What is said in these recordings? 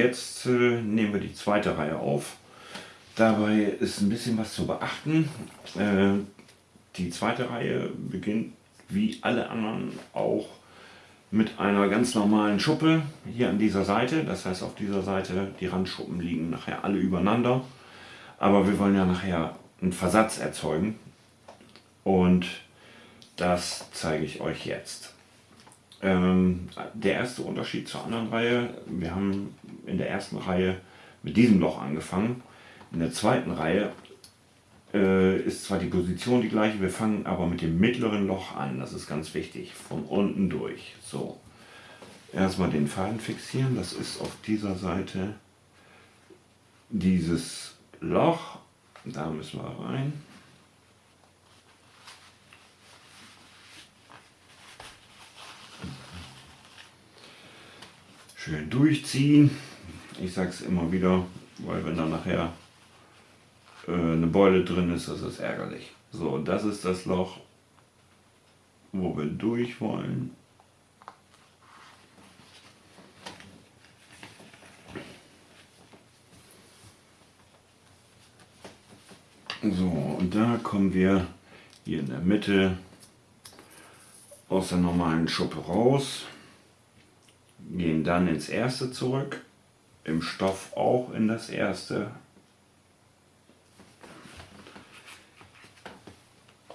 Jetzt äh, nehmen wir die zweite Reihe auf. Dabei ist ein bisschen was zu beachten. Äh, die zweite Reihe beginnt wie alle anderen auch mit einer ganz normalen Schuppe hier an dieser Seite. Das heißt auf dieser Seite, die Randschuppen liegen nachher alle übereinander. Aber wir wollen ja nachher einen Versatz erzeugen. Und das zeige ich euch jetzt. Ähm, der erste Unterschied zur anderen Reihe, wir haben in der ersten Reihe mit diesem Loch angefangen. In der zweiten Reihe äh, ist zwar die Position die gleiche, wir fangen aber mit dem mittleren Loch an. Das ist ganz wichtig, von unten durch. So, erstmal den Faden fixieren. Das ist auf dieser Seite dieses Loch. Da müssen wir rein. Schön durchziehen. Ich sage es immer wieder, weil wenn dann nachher äh, eine Beule drin ist, das ist ärgerlich. So, das ist das Loch, wo wir durch wollen. So, und da kommen wir hier in der Mitte aus der normalen Schuppe raus, gehen dann ins erste zurück, im Stoff auch in das erste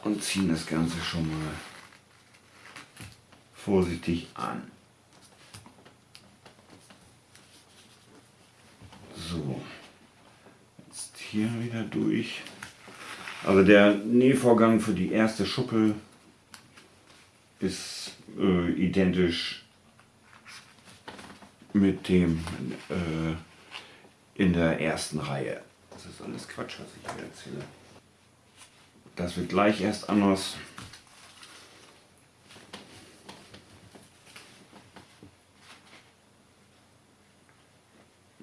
und ziehen das Ganze schon mal vorsichtig an. So, jetzt hier wieder durch. Also der Nähvorgang für die erste Schuppe ist äh, identisch mit dem äh, in der ersten Reihe. Das ist alles Quatsch, was ich hier erzähle. Das wird gleich erst anders.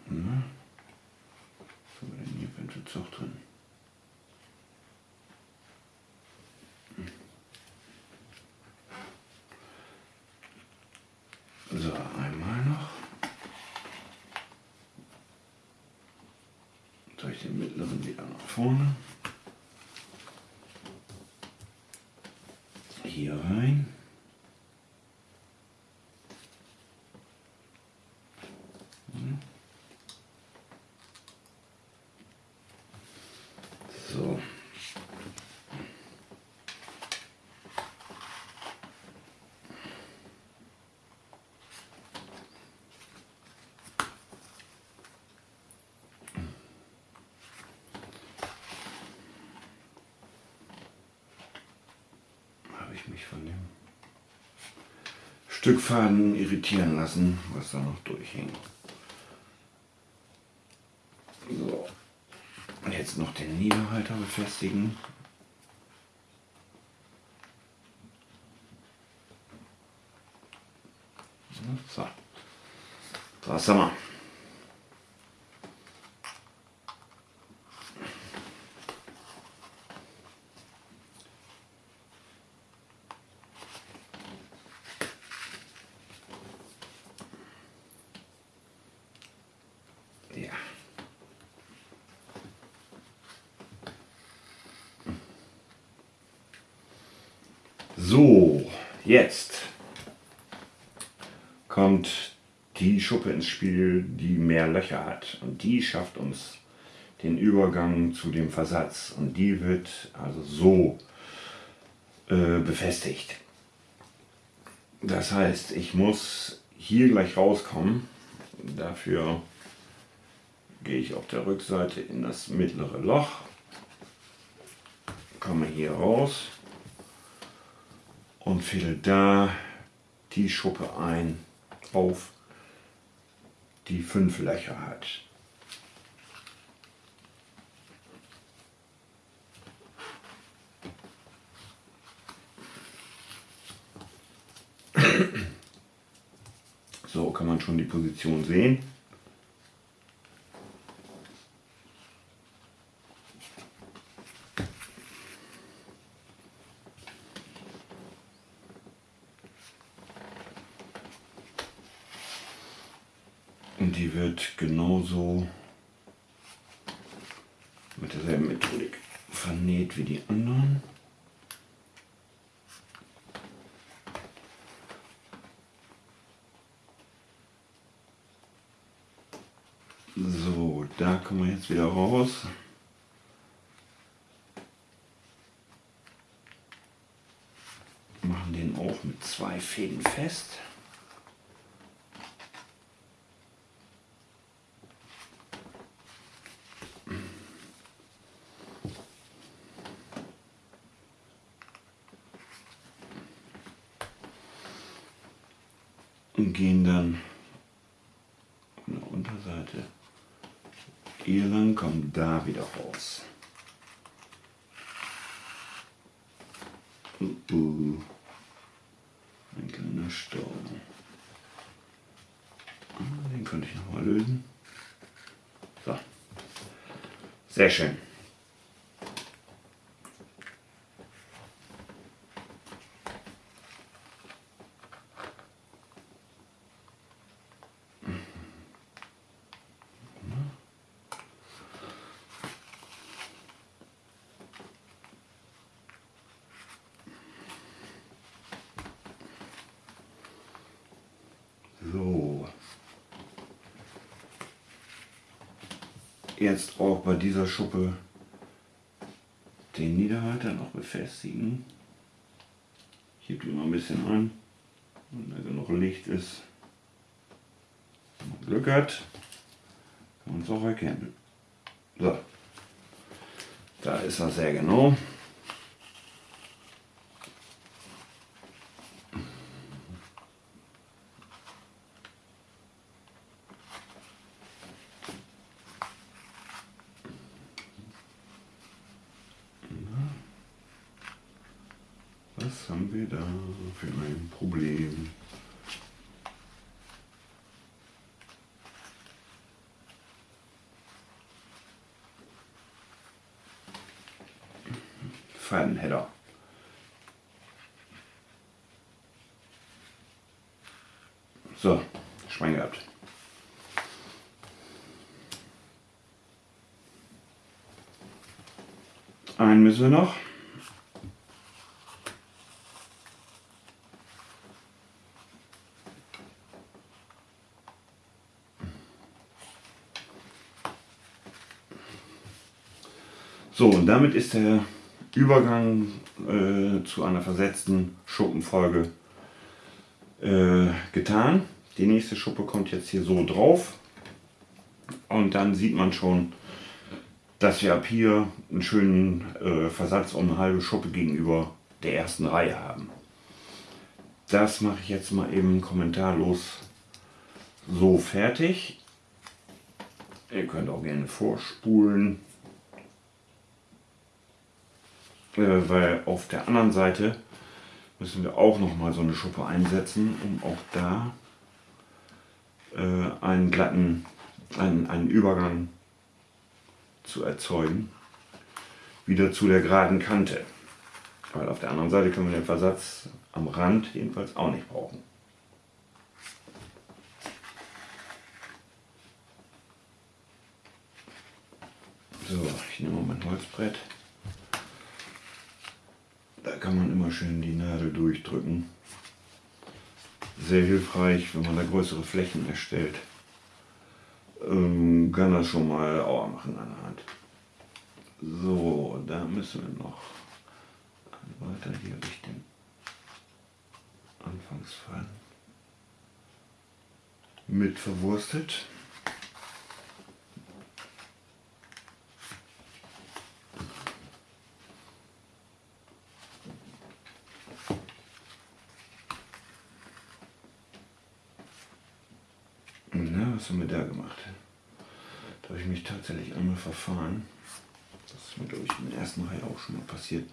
Na, was haben wir denn hier für ein Zug drin? So, einmal noch. Durch den mittleren wieder nach vorne. hier rein. So. habe ich mich von dem Stück Faden irritieren lassen, was da noch durchhängt. So, jetzt noch den Niederhalter befestigen. So, was haben wir? Ja. So, jetzt kommt die Schuppe ins Spiel, die mehr Löcher hat. Und die schafft uns den Übergang zu dem Versatz. Und die wird also so äh, befestigt. Das heißt, ich muss hier gleich rauskommen. Dafür gehe ich auf der Rückseite in das mittlere Loch, komme hier raus und fädel da die Schuppe ein auf die fünf Löcher hat. So kann man schon die Position sehen. Und die wird genauso mit derselben Methodik vernäht wie die anderen. So, da kommen wir jetzt wieder raus. Machen den auch mit zwei Fäden fest. Gehen dann an der Unterseite hier lang, kommen da wieder raus. Uh, uh. Ein kleiner Stau. Ah, den könnte ich noch mal lösen. So. Sehr schön. So. Jetzt auch bei dieser Schuppe den Niederhalter noch befestigen. Ich gebe die mal ein bisschen an, wenn da genug Licht ist. Wenn man Glück hat, kann man es auch erkennen. So, da ist er sehr genau. Was wir da für ein Problem? Fadenheader. So, Schwein gehabt. Einen müssen wir noch. So, und damit ist der Übergang äh, zu einer versetzten Schuppenfolge äh, getan. Die nächste Schuppe kommt jetzt hier so drauf. Und dann sieht man schon, dass wir ab hier einen schönen äh, Versatz um eine halbe Schuppe gegenüber der ersten Reihe haben. Das mache ich jetzt mal eben kommentarlos so fertig. Ihr könnt auch gerne vorspulen. Äh, weil auf der anderen Seite müssen wir auch noch mal so eine Schuppe einsetzen, um auch da äh, einen glatten, einen, einen Übergang zu erzeugen, wieder zu der geraden Kante. Weil auf der anderen Seite können wir den Versatz am Rand jedenfalls auch nicht brauchen. So, ich nehme mal mein Holzbrett. Da kann man immer schön die Nadel durchdrücken. Sehr hilfreich, wenn man da größere Flächen erstellt. Ähm, kann das schon mal Aua machen an der Hand. So, da müssen wir noch weiter hier Richtung Anfangsfall mit verwurstet. was haben wir da gemacht? Da tatsächlich einmal verfahren. Das ist mir, glaube ich, im ersten Reihe auch schon mal passiert.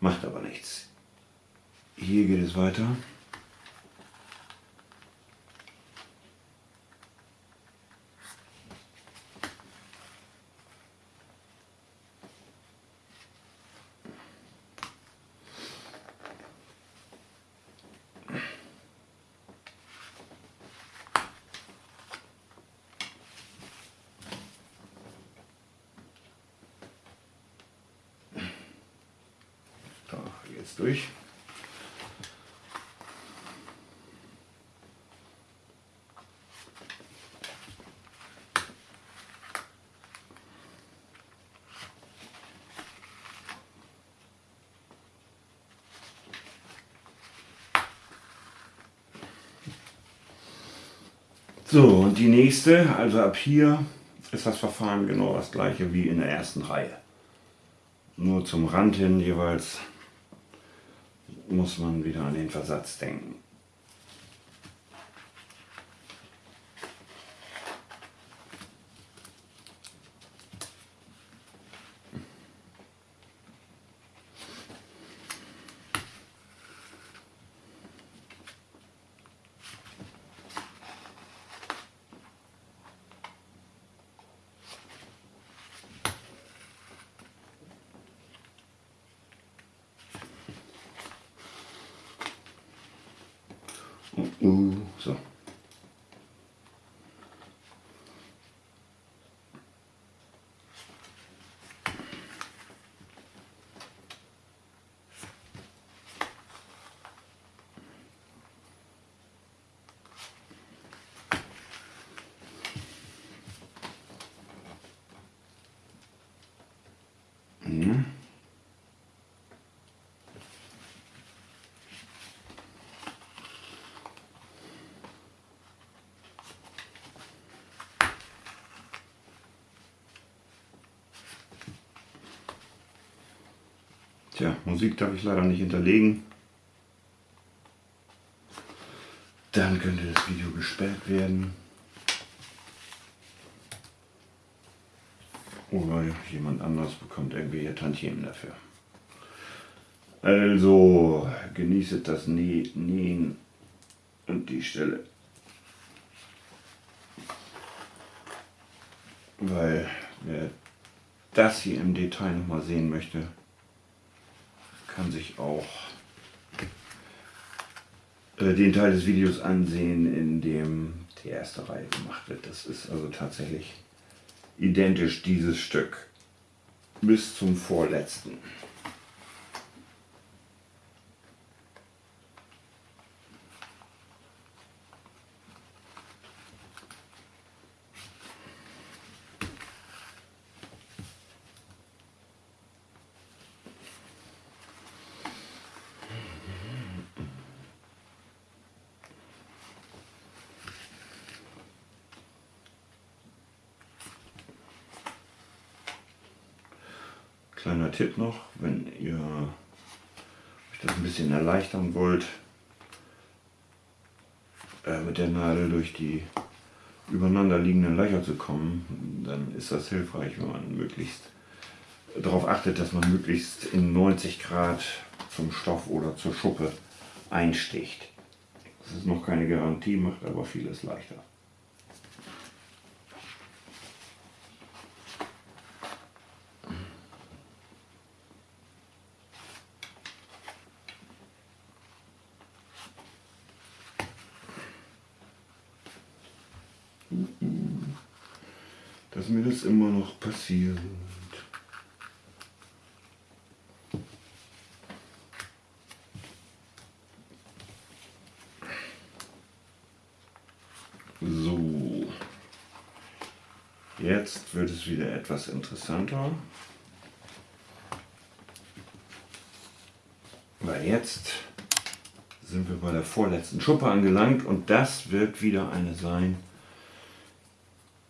Macht aber nichts. Hier geht es weiter. Jetzt durch. So, und die nächste, also ab hier ist das Verfahren genau das gleiche wie in der ersten Reihe. Nur zum Rand hin jeweils muss man wieder an den Versatz denken. Uh, so. Tja, Musik darf ich leider nicht hinterlegen. Dann könnte das Video gesperrt werden. Oder jemand anders bekommt irgendwelche Tantiemen dafür. Also genießet das Nähen und die Stelle. Weil wer das hier im Detail nochmal sehen möchte, kann sich auch äh, den Teil des Videos ansehen, in dem die erste Reihe gemacht wird. Das ist also tatsächlich identisch dieses Stück bis zum vorletzten. Kleiner Tipp noch, wenn ihr euch das ein bisschen erleichtern wollt, äh, mit der Nadel durch die übereinander liegenden Löcher zu kommen, dann ist das hilfreich, wenn man möglichst darauf achtet, dass man möglichst in 90 Grad zum Stoff oder zur Schuppe einsticht. Das ist noch keine Garantie, macht aber vieles leichter. Dass mir das immer noch passiert. So, jetzt wird es wieder etwas interessanter. Weil jetzt sind wir bei der vorletzten Schuppe angelangt und das wird wieder eine sein,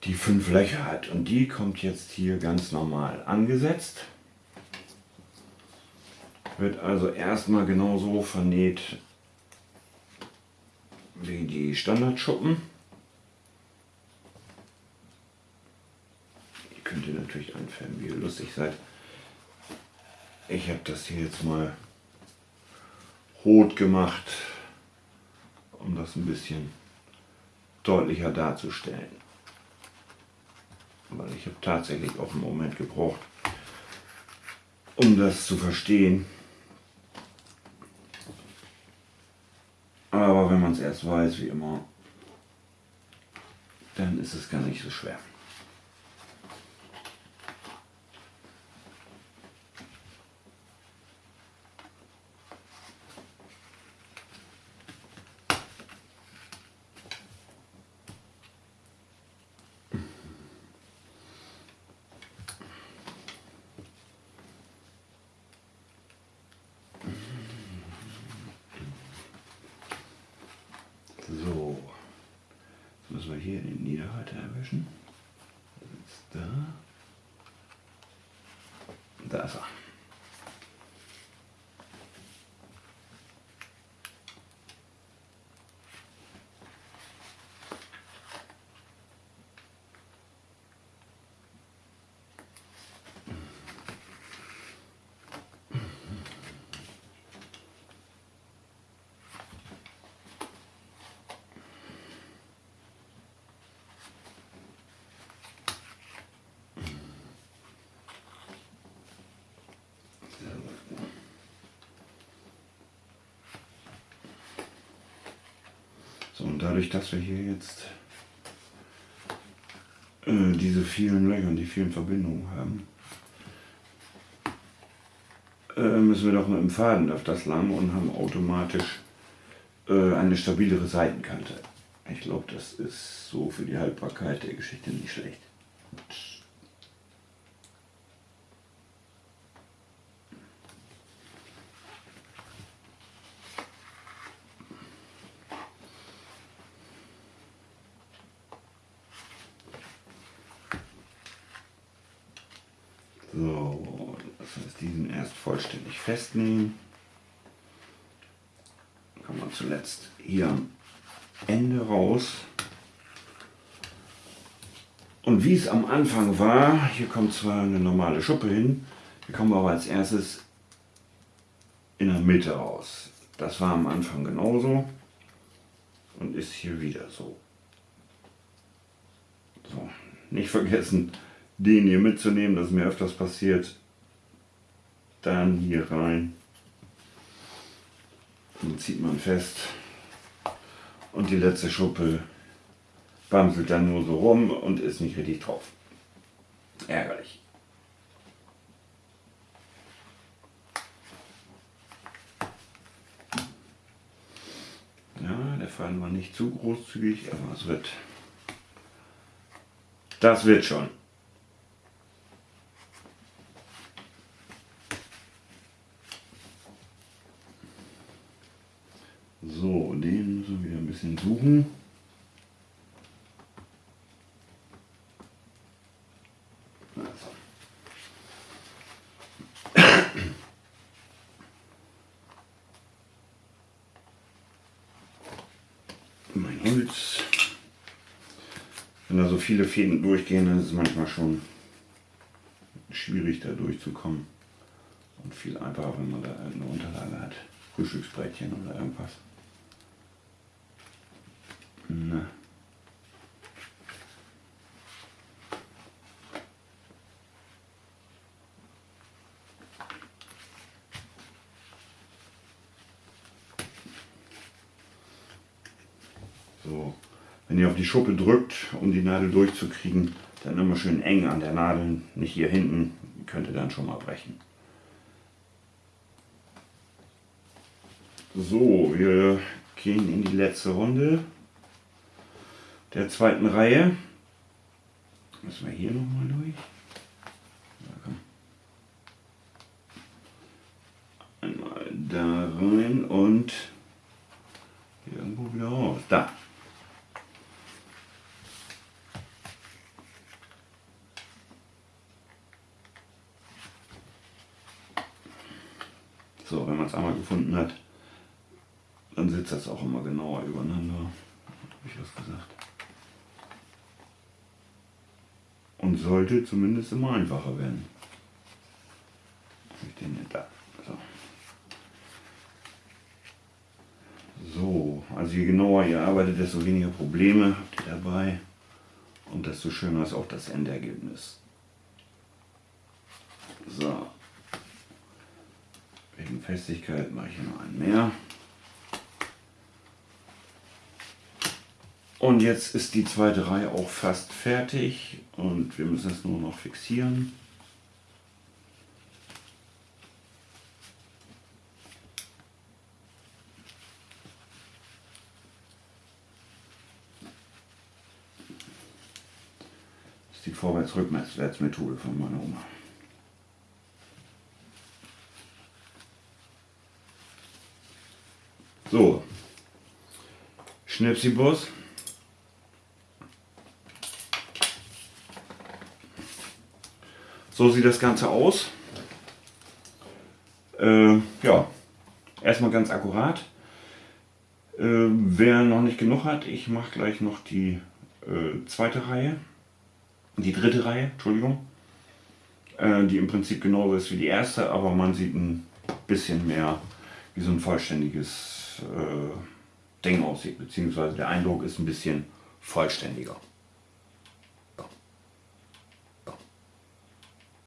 die fünf Löcher hat. Und die kommt jetzt hier ganz normal angesetzt. Wird also erstmal genauso vernäht wie die Standardschuppen. Ihr könnt ihr natürlich anfärben, wie ihr lustig seid. Ich habe das hier jetzt mal rot gemacht, um das ein bisschen deutlicher darzustellen weil ich habe tatsächlich auch einen Moment gebraucht, um das zu verstehen. Aber wenn man es erst weiß, wie immer, dann ist es gar nicht so schwer. müssen wir hier den Niederhalter erwischen. Da ist er. So, und dadurch, dass wir hier jetzt äh, diese vielen Löcher und die vielen Verbindungen haben, äh, müssen wir doch mit dem Faden auf das lang und haben automatisch äh, eine stabilere Seitenkante. Ich glaube, das ist so für die Haltbarkeit der Geschichte nicht schlecht. So, das heißt, diesen erst vollständig festnehmen. Dann kann man zuletzt hier am Ende raus. Und wie es am Anfang war, hier kommt zwar eine normale Schuppe hin, hier kommen wir aber als erstes in der Mitte raus. Das war am Anfang genauso und ist hier wieder so. So, nicht vergessen, den hier mitzunehmen, das ist mir öfters passiert. Dann hier rein. Dann zieht man fest. Und die letzte Schuppe bamselt dann nur so rum und ist nicht richtig drauf. Ärgerlich. Ja, der Faden war nicht zu großzügig, aber es wird. Das wird schon. So, den müssen wir wieder ein bisschen suchen. Also. Mein Holz. Wenn da so viele Fäden durchgehen, dann ist es manchmal schon schwierig da durchzukommen. Und viel einfacher, wenn man da eine Unterlage hat. Frühstücksbrettchen oder irgendwas. Na. So, wenn ihr auf die Schuppe drückt, um die Nadel durchzukriegen, dann immer schön eng an der Nadel, nicht hier hinten, könnte dann schon mal brechen. So, wir gehen in die letzte Runde der zweiten Reihe. Müssen wir hier nochmal durch. Einmal da rein und irgendwo wieder raus. Da. Es einmal gefunden hat, dann sitzt das auch immer genauer übereinander. Habe ich was gesagt. Und sollte zumindest immer einfacher werden. Ich den da. So. so, also je genauer ihr arbeitet, desto weniger Probleme habt ihr dabei und desto schöner ist auch das Endergebnis. So. Wegen Festigkeit mache ich hier noch einen mehr. Und jetzt ist die zweite Reihe auch fast fertig und wir müssen es nur noch fixieren. Das ist die Vorwärts-Rückwärts-Methode von meiner Oma. So, Schnipsibus. So sieht das Ganze aus. Äh, ja, erstmal ganz akkurat. Äh, wer noch nicht genug hat, ich mache gleich noch die äh, zweite Reihe, die dritte Reihe, Entschuldigung, äh, die im Prinzip genauso ist wie die erste, aber man sieht ein bisschen mehr wie so ein vollständiges äh, Ding aussieht, beziehungsweise der Eindruck ist ein bisschen vollständiger.